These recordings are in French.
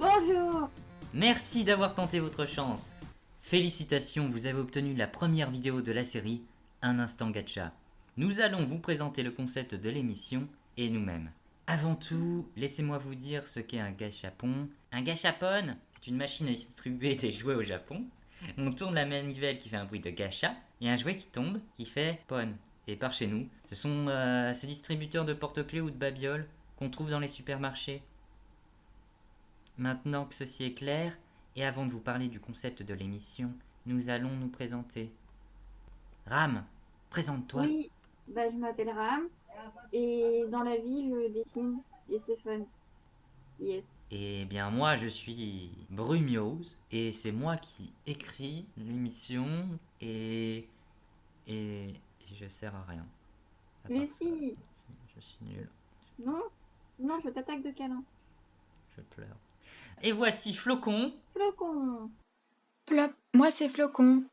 Bonjour Merci d'avoir tenté votre chance. Félicitations, vous avez obtenu la première vidéo de la série Un instant gacha. Nous allons vous présenter le concept de l'émission et nous-mêmes. Avant tout, laissez-moi vous dire ce qu'est un gachapon. Un gachapon, c'est une machine à distribuer des jouets au Japon. On tourne la manivelle qui fait un bruit de gacha, et un jouet qui tombe qui fait pon. Et par chez nous, ce sont euh, ces distributeurs de porte-clés ou de babioles qu'on trouve dans les supermarchés. Maintenant que ceci est clair, et avant de vous parler du concept de l'émission, nous allons nous présenter. Ram, présente-toi. Oui, bah, je m'appelle Ram et dans la vie je dessine et c'est fun. Yes. Eh bien moi je suis Brumiose et c'est moi qui écris l'émission et et je sers à rien. À Mais ça, si, je suis nul, Non Non, je t'attaque de câlin. je pleure. Et voici Flocon. Flocon Plop, moi c'est Flocon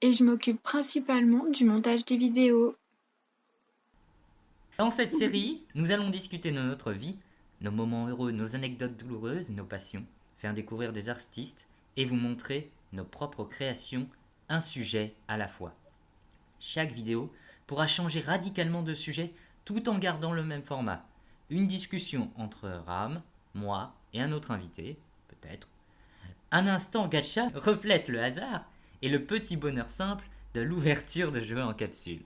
et je m'occupe principalement du montage des vidéos. Dans cette série, nous allons discuter de notre vie, nos moments heureux, nos anecdotes douloureuses, nos passions, faire découvrir des artistes et vous montrer nos propres créations, un sujet à la fois. Chaque vidéo pourra changer radicalement de sujet tout en gardant le même format. Une discussion entre Ram, moi et un autre invité, peut-être. Un instant gacha reflète le hasard et le petit bonheur simple de l'ouverture de jeux en capsule.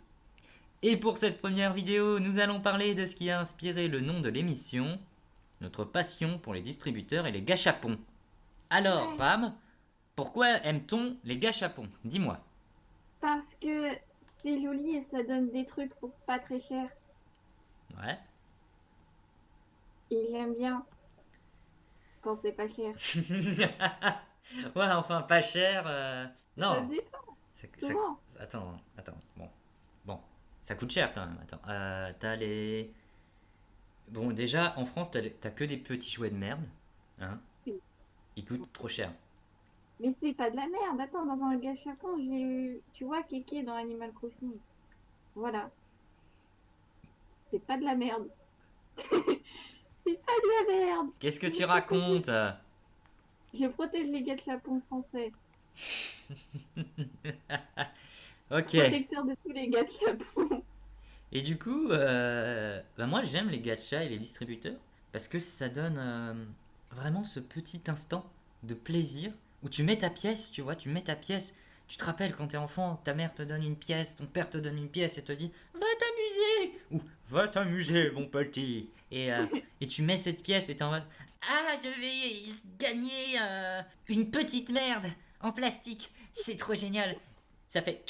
Et pour cette première vidéo, nous allons parler de ce qui a inspiré le nom de l'émission, notre passion pour les distributeurs et les gâchapons. Alors, Ram, pourquoi aime-t-on les gâchapons Dis-moi. Parce que c'est joli et ça donne des trucs pour pas très cher. Ouais. Et j'aime bien quand c'est pas cher. ouais, enfin, pas cher. euh, Ça Non. dépend. Ça- ça- Comment Attends, attends. Bon. Bon. Ça coûte cher quand même. Attends. Euh, t'as les. Bon, déjà, en France, t'as les- t'as que des petits jouets de merde. Hein Oui. Ils coûtent trop cher. Mais c'est pas de la merde. Attends, dans un gâchapon, j'ai eu. Tu vois, Kéké dans Animal Crossing. Voilà. C'est pas de la merde. c'est pas de la merde. Qu'est-ce que tu racontes Je protège les gâchapons français. Ok. Protecteur de tous les gâchapons. Et du coup, euh, bah moi j'aime les gachas et les distributeurs parce que ça donne euh, vraiment ce petit instant de plaisir où tu mets ta pièce, tu vois, tu mets ta pièce. Tu te rappelles quand t'es enfant, ta mère te donne une pièce, ton père te donne une pièce et te dit Va Ou Va t'amuser, mon petit et, euh, et tu mets cette pièce et t'es en mode Ah, je vais gagner euh, une petite merde en plastique, c'est trop génial. Ça fait.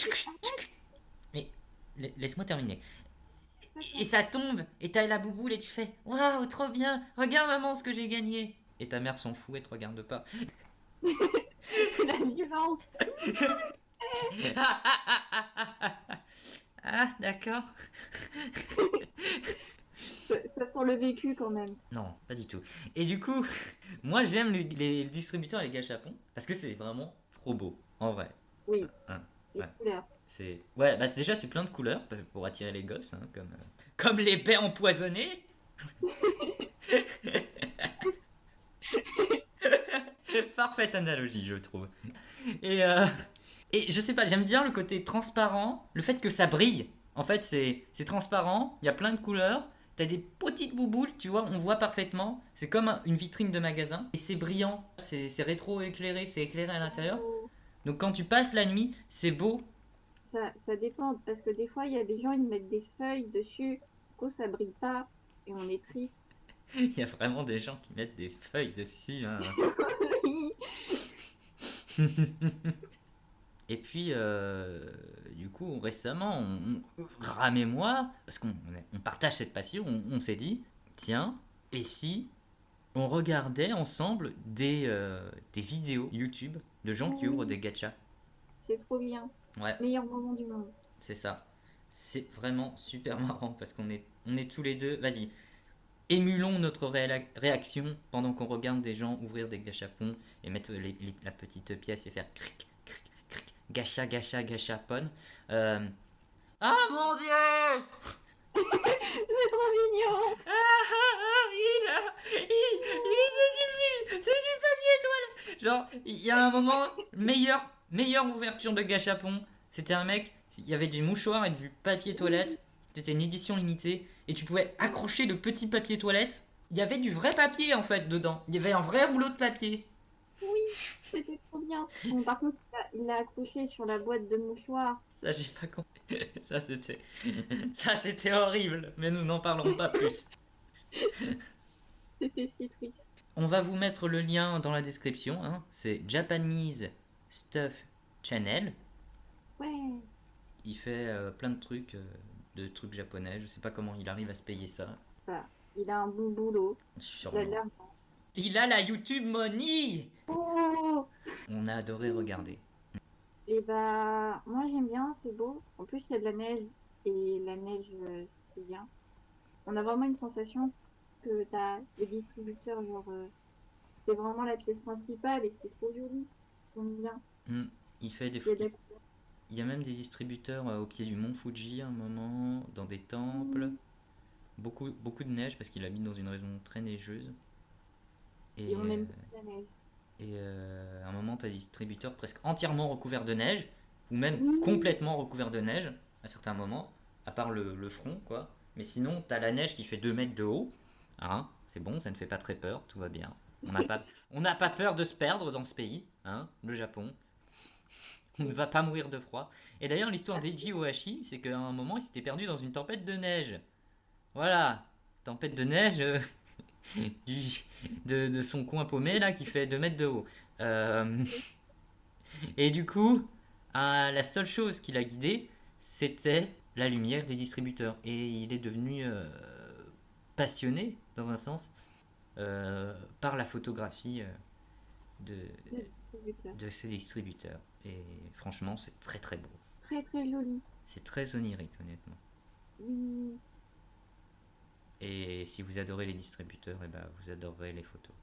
Mais la- laisse-moi terminer. Et ça tombe, et t'as la bouboule et tu fais Waouh, trop bien, regarde maman ce que j'ai gagné. Et ta mère s'en fout et te regarde pas. la violence. ah, d'accord. Ça, sent le vécu quand même. Non, pas du tout. Et du coup, moi j'aime les, les distributeurs et les gâchapons parce que c'est vraiment trop beau, en vrai. Oui. Hein, Les ouais. couleurs. C'est ouais, bah déjà c'est plein de couleurs pour attirer les gosses, hein, comme euh, comme les baies empoisonnées. Parfaite analogie, je trouve. Et euh, et je sais pas, j'aime bien le côté transparent, le fait que ça brille. En fait, c'est transparent, il y a plein de couleurs. T'as des petites bouboules, tu vois, on voit parfaitement. C'est comme un- une vitrine de magasin. Et c'est brillant, c'est rétro-éclairé, c'est éclairé à l'intérieur. Donc quand tu passes la nuit, c'est beau, Ça, ça dépend parce que des fois il y a des gens ils mettent des feuilles dessus. Du coup ça brille pas et on est triste. Il y a vraiment des gens qui mettent des feuilles dessus. hein. Et puis, euh, du coup, récemment, on, on- Ram et moi, parce qu'on on partage cette passion, on, on s'est dit, tiens, et si on regardait ensemble des, euh, des vidéos YouTube de gens qui Oui. ouvrent des gachas? C'est trop bien. Ouais, Meilleur moment du monde. c'est ça. C'est vraiment super marrant parce qu'on est, on est tous les deux. Vas-y, émulons notre réa- réaction pendant qu'on regarde des gens ouvrir des gachapons et mettre les- les- la petite pièce et faire cric, gacha, gacha, gachapon. Euh... Ah mon dieu C'est trop mignon Ah, ah, ah, il, a, Il, il- c'est du, papier toilette. Genre, il y a un moment, meilleure, meilleure ouverture de gachapon. C'était un mec, il y avait du mouchoir et du papier toilette. C'était une édition limitée. Et tu pouvais accrocher le petit papier toilette. Il y avait du vrai papier en fait dedans. Il y avait un vrai rouleau de papier. C'était trop bien. Bon, par contre, il l'a accroché sur la boîte de mouchoirs. Ça, j'ai pas compris. Ça, c'était. Ça, c'était horrible. Mais nous n'en parlons pas plus. C'était si triste. On va vous mettre le lien dans la description. hein. C'est Japanese Stuff Channel. Ouais. Il fait euh, plein de trucs, euh, de trucs japonais. Je sais pas comment il arrive à se payer ça. Il a un bon boulot. Il a l'argent. Il a la YouTube Money Oh On a adoré regarder. Et bah, moi j'aime bien, c'est beau. En plus, il y a de la neige. Et la neige, euh, c'est bien. On a vraiment une sensation que t'as les distributeurs, genre, euh, c'est vraiment la pièce principale et c'est trop joli. J'aime bien. Hmm, Il fait des Il. Il y a même des distributeurs euh, au pied du mont Fuji à un moment, dans des temples. Mhm. Beaucoup, beaucoup de neige parce qu'il habite dans une région très neigeuse. Et, Et on aime plus la neige. Et euh, à un moment, tu as des distributeurs presque entièrement recouverts de neige, ou même complètement recouverts de neige à certains moments, à part le, le front, quoi. Mais sinon, tu as la neige qui fait 2 mètres de haut. Hein, c'est bon, ça ne fait pas très peur, tout va bien. On n'a pas, on pas peur de se perdre dans ce pays, hein, le Japon. On ne va pas mourir de froid. Et d'ailleurs, l'histoire d'Eiji Ohashi, c'est qu'à un moment, il s'était perdu dans une tempête de neige. Voilà, tempête de neige euh, de, de son coin paumé, là, qui fait 2 mètres de haut. Euh, et du coup, ah, la seule chose qui l'a guidé, c'était la lumière des distributeurs. Et il est devenu euh, passionné, dans un sens, euh, par la photographie euh, de, de ces distributeurs. Et franchement, c'est très très beau. Très très joli. C'est très onirique, honnêtement. Oui. Et si vous adorez les distributeurs, et ben, vous adorerez les photos.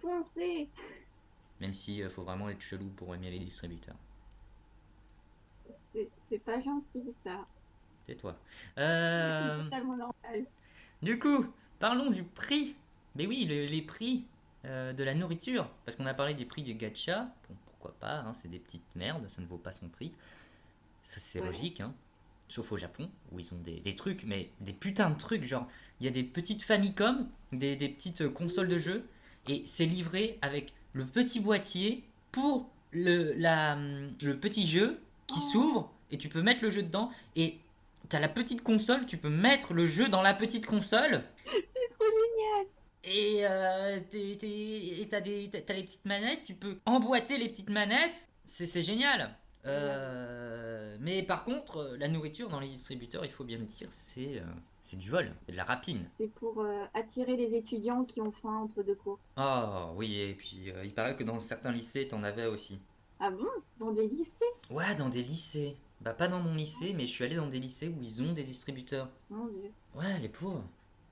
Foncez Même si euh, faut vraiment être chelou pour aimer les distributeurs. C'est pas gentil ça. Tais-toi. C'est Euh, du coup, parlons du prix. Mais oui, le- les prix euh, de la nourriture. Parce qu'on a parlé des prix du gacha. Bon, pourquoi pas, hein, c'est des petites merdes, ça ne vaut pas son prix. C'est Ouais. logique, hein. Sauf au Japon, où ils ont des, des trucs, mais des putains de trucs. Genre, il y a des petites Famicom, des, des petites euh, consoles de jeux, et c'est livré avec le petit boîtier pour le, la, hum, le petit jeu qui Oh. s'ouvre, et tu peux mettre le jeu dedans, et t'as la petite console, tu peux mettre le jeu dans la petite console. C'est trop génial. Et euh, t'as les petites manettes, tu peux emboîter les petites manettes, c'est génial. Euh, mais par contre, euh, la nourriture dans les distributeurs, il faut bien le dire, c'est euh, du vol, c'est de la rapine. C'est pour euh, attirer les étudiants qui ont faim entre deux cours. Oh oui, et puis il paraît que dans certains lycées, t'en avais aussi. Ah bon? Dans des lycées? Ouais, dans des lycées. Bah pas dans mon lycée, mais je suis allé dans des lycées où ils ont des distributeurs. Mon dieu. Ouais, les pauvres.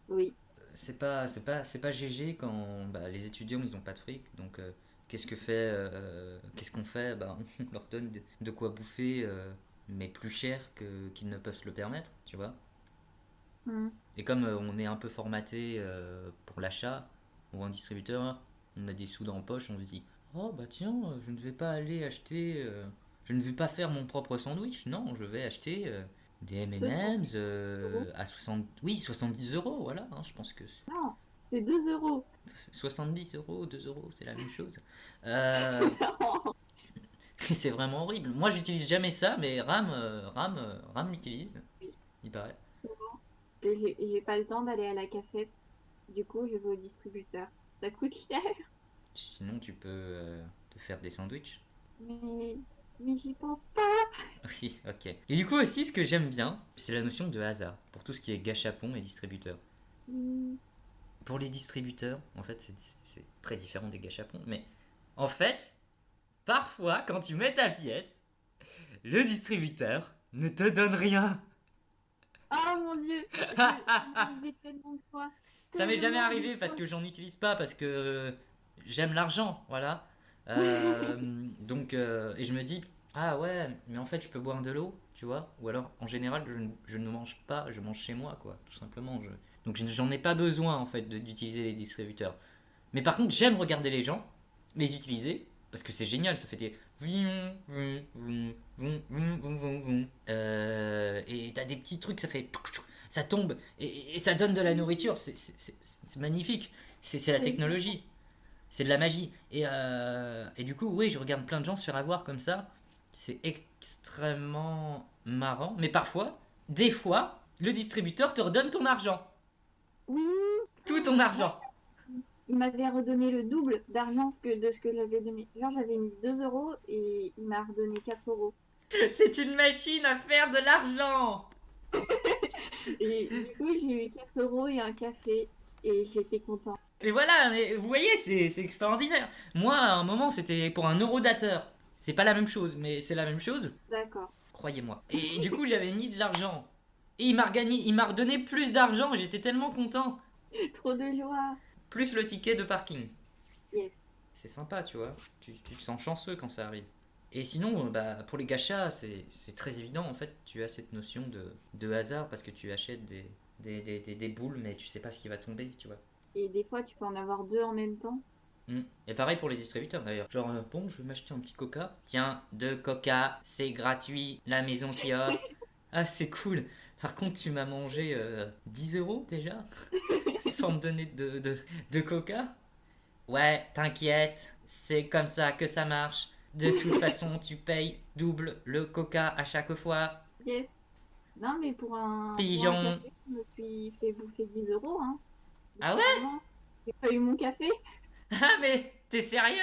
Oui. c'est pas c'est pas c'est pas GG quand bah, les étudiants ils ont pas de fric donc qu'est-ce que fait euh, qu'est-ce qu'on fait? Bah, on leur donne de, de quoi bouffer euh, mais plus cher qu'ils ne peuvent se le permettre tu vois? Hmm. et comme euh, on est un peu formaté pour l'achat ou un distributeur on a des sous dans la poche on se dit oh bah tiens je ne vais pas aller acheter je ne vais pas faire mon propre sandwich non je vais acheter des M&M's à 60 oui 70 euros voilà hein, je pense que Non, c'est 2 euros. 70 euros, 2 euros, c'est la même chose. Euh, c'est vraiment horrible. Moi, j'utilise jamais ça, mais Ram, euh, Ram, euh, Ram l'utilise. Il paraît. Et J'ai j'ai pas le temps d'aller à la cafette. Du coup, je vais au distributeur. Ça coûte cher. Sinon, tu peux euh, te faire des sandwichs. Mais, mais j'y pense pas. Oui, ok. Et du coup aussi, ce que j'aime bien, c'est la notion de hasard pour tout ce qui est gachapon et distributeur. Hmm. Pour les distributeurs, en fait, c'est- très différent des gachapons, mais en fait, parfois, quand tu mets ta pièce, le distributeur ne te donne rien. Oh mon dieu. Ça m'est jamais arrivé parce que j'en utilise pas, parce que j'aime l'argent, voilà. Euh, donc, euh, et je me dis, ah ouais, mais en fait, je peux boire de l'eau, tu vois. Ou alors, en général, je, ne- je ne mange pas, je mange chez moi, quoi. Tout simplement, je, Donc je- j'en ai pas besoin en fait d'utiliser les distributeurs. Mais par contre, j'aime regarder les gens les utiliser parce que c'est génial, ça fait des. Euh, et t'as des petits trucs, ça fait ça tombe et, et ça donne de la nourriture, c'est- magnifique. C'est la technologie, c'est de la magie. Et, euh, et du coup, oui, je regarde plein de gens se faire avoir comme ça. C'est extrêmement marrant, mais parfois, des fois, le distributeur te redonne ton argent, Oui, tout ton argent. il m'avait redonné le double d'argent que de ce que j'avais donné. Genre, j'avais mis 2 euros et il m'a redonné 4 euros. C'est une machine à faire de l'argent. Et du coup, j'ai eu 4 euros et un café et j'étais content. Et voilà, mais vous voyez, c'est c'est extraordinaire. Moi, à un moment, c'était pour un eurodateur. C'est pas la même chose, mais c'est la même chose, D'accord. croyez-moi. Et du coup, j'avais mis de l'argent. Et il m'a regagné, il m'a redonné plus d'argent, j'étais tellement content. Trop de joie. Plus le ticket de parking. Yes. C'est sympa, tu vois. Tu, tu te sens chanceux quand ça arrive. Et sinon, euh, bah, pour les gachas, c'est très évident. En fait, tu as cette notion de, de hasard parce que tu achètes des, des, des, des- des boules, mais tu sais pas ce qui va tomber, tu vois. Et des fois, tu peux en avoir deux en même temps. Mm. Et pareil pour les distributeurs d'ailleurs. Genre, euh, bon, je vais m'acheter un petit coca. Tiens, deux coca, c'est gratuit, la maison qui offre. Ah, c'est cool. Par contre, tu m'as mangé euh, 10 euros déjà Sans me donner de, de, de coca Ouais, t'inquiète, c'est comme ça que ça marche. De toute façon, tu payes double le coca à chaque fois. Yes. Non, mais pour un, pour Pigeon. un café, je me suis fait bouffer 10 euros. Hein. Ah ouais? J'ai pas eu mon café. Ah, mais t'es sérieux?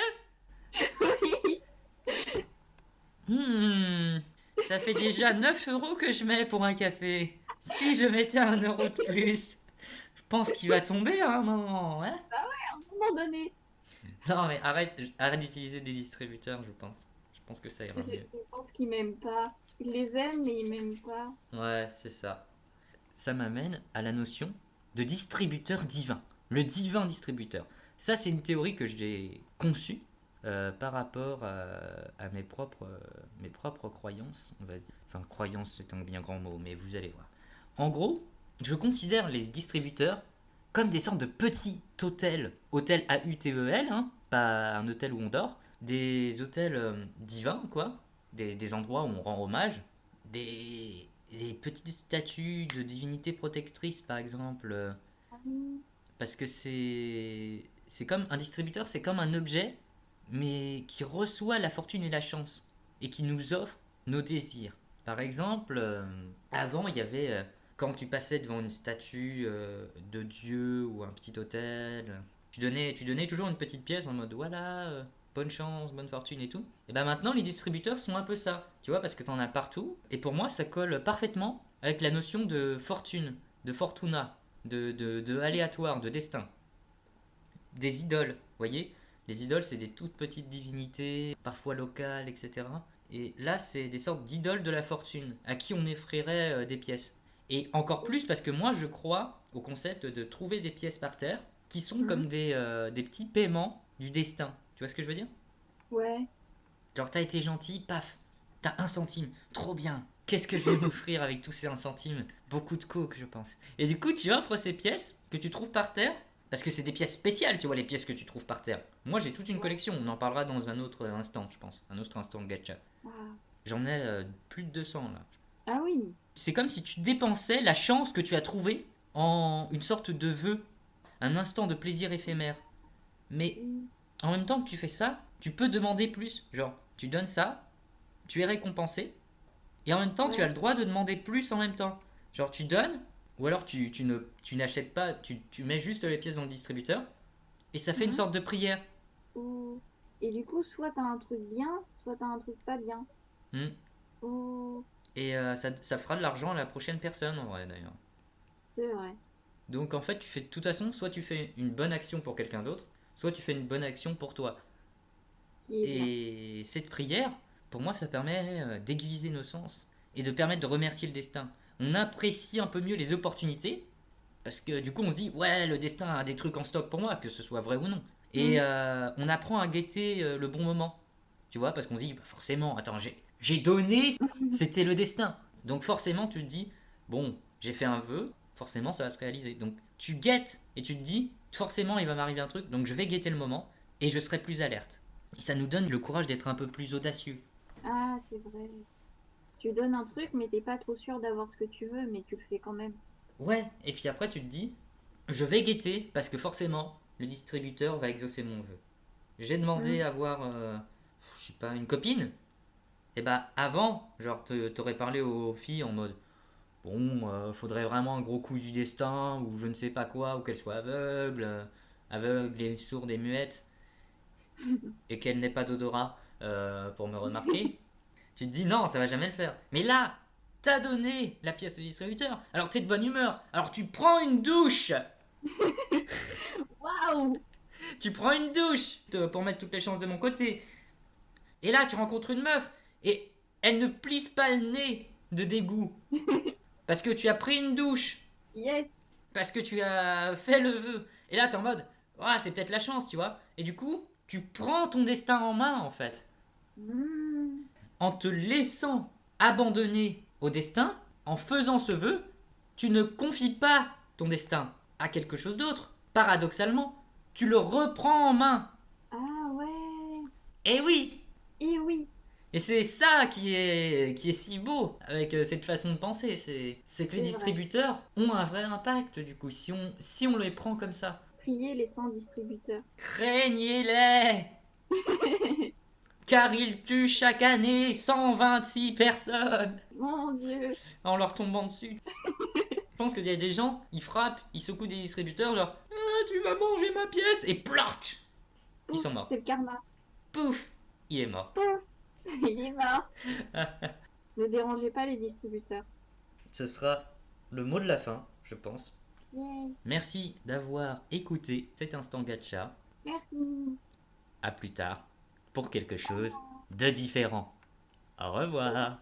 Oui. Hmm, ça fait déjà 9 euros que je mets pour un café. Si je mettais un euro de plus, je pense qu'il va tomber à un moment. Hein À un moment donné. non, mais arrête, arrête d'utiliser des distributeurs, je pense. Je pense que ça ira mieux. je pense qu'ils m'aiment pas. Ils les aiment, mais ils m'aiment pas. Ouais, c'est ça. Ça m'amène à la notion de distributeur divin. Le divin distributeur. Ça, c'est une théorie que j'ai conçue euh, par rapport à, à mes, propres, euh, mes propres croyances, on va dire. Enfin, croyance, c'est un bien grand mot, mais vous allez voir. En gros, je considère les distributeurs comme des sortes de petits hôtels. Hôtels A-U-T-E-L, hein, pas un hôtel où on dort. Des hôtels euh, divins, quoi. Des, des endroits où on rend hommage. Des, des petites statues de divinités protectrices, par exemple. euh, Ah parce que c'est c'est comme un distributeur, c'est comme un objet, mais qui reçoit la fortune et la chance et qui nous offre nos désirs. Par exemple, euh, avant il y avait euh, quand tu passais devant une statue euh, de Dieu ou un petit hôtel, tu donnais tu donnais toujours une petite pièce en mode voilà bonne chance, bonne fortune et tout. Et ben maintenant les distributeurs sont un peu ça, tu vois parce que t'en as partout et pour moi ça colle parfaitement avec la notion de fortune, de fortuna de, de, de aléatoire, de destin. Des idoles, voyez Les idoles, c'est des toutes petites divinités, parfois locales, etc. Et là, c'est des sortes d'idoles de la fortune, à qui on offrirait euh, des pièces. Et encore plus parce que moi, je crois au concept de trouver des pièces par terre qui sont Mhm. comme des, euh, des petits paiements du destin. Tu vois ce que je veux dire? Ouais. Genre, t'as été gentil, paf, t'as un centime, trop bien. Qu'est-ce que je vais m'offrir avec tous ces un centime Beaucoup de coke, je pense. Et du coup, tu offres ces pièces que tu trouves par terre, parce que c'est des pièces spéciales, tu vois, les pièces que tu trouves par terre. Moi, j'ai toute une collection, on en parlera dans un autre instant, je pense. Un autre instant de gacha. J'en ai euh, plus de 200 là. Ah oui. C'est comme si tu dépensais la chance que tu as trouvée en une sorte de vœu, un instant de plaisir éphémère. Mais Mm. en même temps que tu fais ça, tu peux demander plus. Genre, tu donnes ça, tu es récompensé, et en même temps, tu as le droit de demander plus en même temps. Genre, tu donnes, ou alors tu, tu ne, tu n'achètes pas, tu, tu mets juste les pièces dans le distributeur, et ça fait une Mhm. sorte de prière. Et du coup, soit t'as un truc bien, soit t'as un truc pas bien. Mm. Ou- Et euh, ça, ça fera de l'argent à la prochaine personne, en vrai, d'ailleurs. C'est vrai. Donc, en fait, tu fais de toute façon, soit tu fais une bonne action pour quelqu'un d'autre, soit tu fais une bonne action pour toi. Bien. Et cette prière, pour moi, ça permet euh, d'aiguiser nos sens et de permettre de remercier le destin. On apprécie un peu mieux les opportunités parce que du coup, on se dit ouais, le destin a des trucs en stock pour moi, que ce soit vrai ou non. Et Mhm. euh, on apprend à guetter euh, le bon moment, tu vois, parce qu'on se dit bah, forcément, attends, j'ai j'ai donné, c'était le destin. Donc forcément, tu te dis bon, j'ai fait un vœu, forcément ça va se réaliser. Donc tu guettes et tu te dis, forcément il va m'arriver un truc, donc je vais guetter le moment et je serai plus alerte. Et ça nous donne le courage d'être un peu plus audacieux. Ah, c'est vrai. Tu donnes un truc, mais t'es pas trop sûr d'avoir ce que tu veux, mais tu le fais quand même. Ouais, et puis après tu te dis, je vais guetter parce que forcément le distributeur va exaucer mon vœu. J'ai demandé à avoir, euh, je sais pas, une copine. Et bah avant, genre t'aurais parlé aux filles en mode, bon, euh, faudrait vraiment un gros coup du destin ou je ne sais pas quoi, ou qu'elle soit aveugle, euh, aveugle et sourde et muette, et qu'elle n'ait pas d'odorat euh, pour me remarquer. Tu te dis non, ça va jamais le faire. Mais là, t'as donné la pièce au distributeur, alors t'es de bonne humeur, alors tu prends une douche Waouh tu prends une douche pour mettre toutes les chances de mon côté. Et là, tu rencontres une meuf et elle ne plisse pas le nez de dégoût. Parce que tu as pris une douche, Yes parce que tu as fait le vœu. Et là, tu es en mode, ah, c'est peut-être la chance, tu vois. Et du coup, tu prends ton destin en main, en fait. Mmh. En te laissant abandonner au destin, en faisant ce vœu, tu ne confies pas ton destin à quelque chose d'autre. Paradoxalement, tu le reprends en main. Ah ouais Et oui, Et oui Et c'est ça qui est, qui est si beau avec euh, cette façon de penser. C'est, que les vrai. distributeurs ont un vrai impact du coup, si on, si on les prend comme ça. Priez les 100 distributeurs. Craignez-les Car ils tuent chaque année 126 personnes Mon dieu en leur tombant dessus. Je pense qu'il y a des gens, ils frappent, ils secouent des distributeurs, genre Ah, tu vas manger ma pièce Et plorch Ils sont morts. C'est le karma. Pouf Il est mort. Il est mort. ne dérangez pas les distributeurs. Ce sera le mot de la fin, je pense. Merci d'avoir écouté cet instant gacha. Merci. À plus tard pour quelque chose de différent. Au revoir.